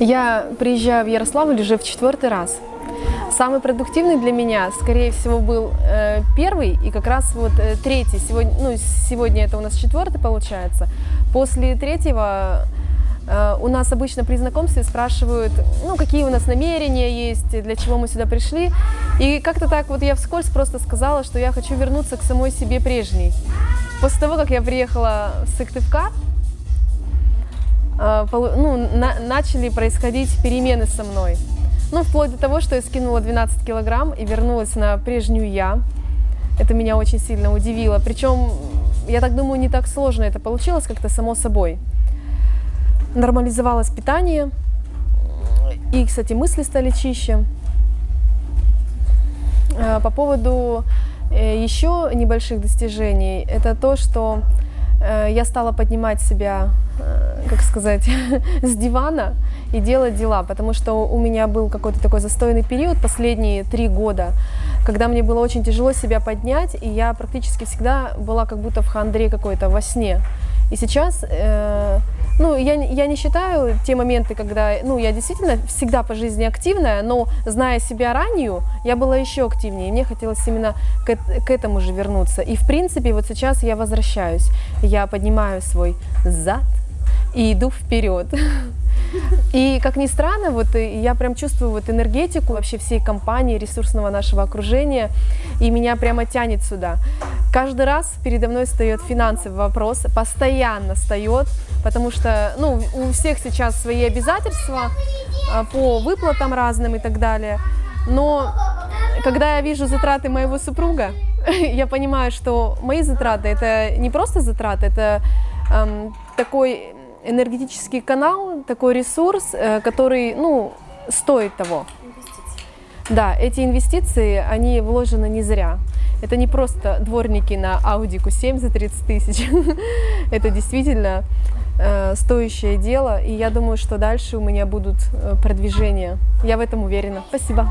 Я приезжаю в Ярославль уже в четвертый раз. Самый продуктивный для меня, скорее всего, был э, первый и как раз вот э, третий. Сегодня, ну, сегодня это у нас четвертый получается. После третьего э, у нас обычно при знакомстве спрашивают, ну, какие у нас намерения есть, для чего мы сюда пришли. И как-то так вот я вскользь просто сказала, что я хочу вернуться к самой себе прежней. После того, как я приехала в Сыктывкар, ну, на- начали происходить перемены со мной. Ну, вплоть до того, что я скинула 12 килограмм и вернулась на прежнюю я. Это меня очень сильно удивило. Причем, я так думаю, не так сложно это получилось, как-то само собой. Нормализовалось питание, и, кстати, мысли стали чище. Э, По поводу э, еще небольших достижений, это то, что я стала поднимать себя, э, как сказать, с дивана и делать дела, потому что у меня был какой-то такой застойный период последние три года, когда мне было очень тяжело себя поднять, и я практически всегда была как будто в хандре какой-то во сне. И сейчас, э, ну, я, я не считаю те моменты, когда, ну, я действительно всегда по жизни активная, но зная себя ранее, я была еще активнее, мне хотелось именно к, к этому же вернуться. И, в принципе, вот сейчас я возвращаюсь, я поднимаю свой зад и иду вперед. И, как ни странно, вот э, я прям чувствую вот энергетику вообще всей компании, ресурсного нашего окружения, и меня прямо тянет сюда. Каждый раз передо мной встает финансовый вопрос, постоянно встает, потому что ну, у всех сейчас свои обязательства а, по выплатам разным и так далее. Но когда я вижу затраты моего супруга, я понимаю, что мои затраты это не просто затраты, это эм, такой энергетический канал, такой ресурс, э, который, ну, стоит того. Да, эти инвестиции, они вложены не зря. Это не просто дворники на Audi Q7 за 30 тысяч. Это действительно э, стоящее дело, и я думаю, что дальше у меня будут э, продвижения. Я в этом уверена. Спасибо.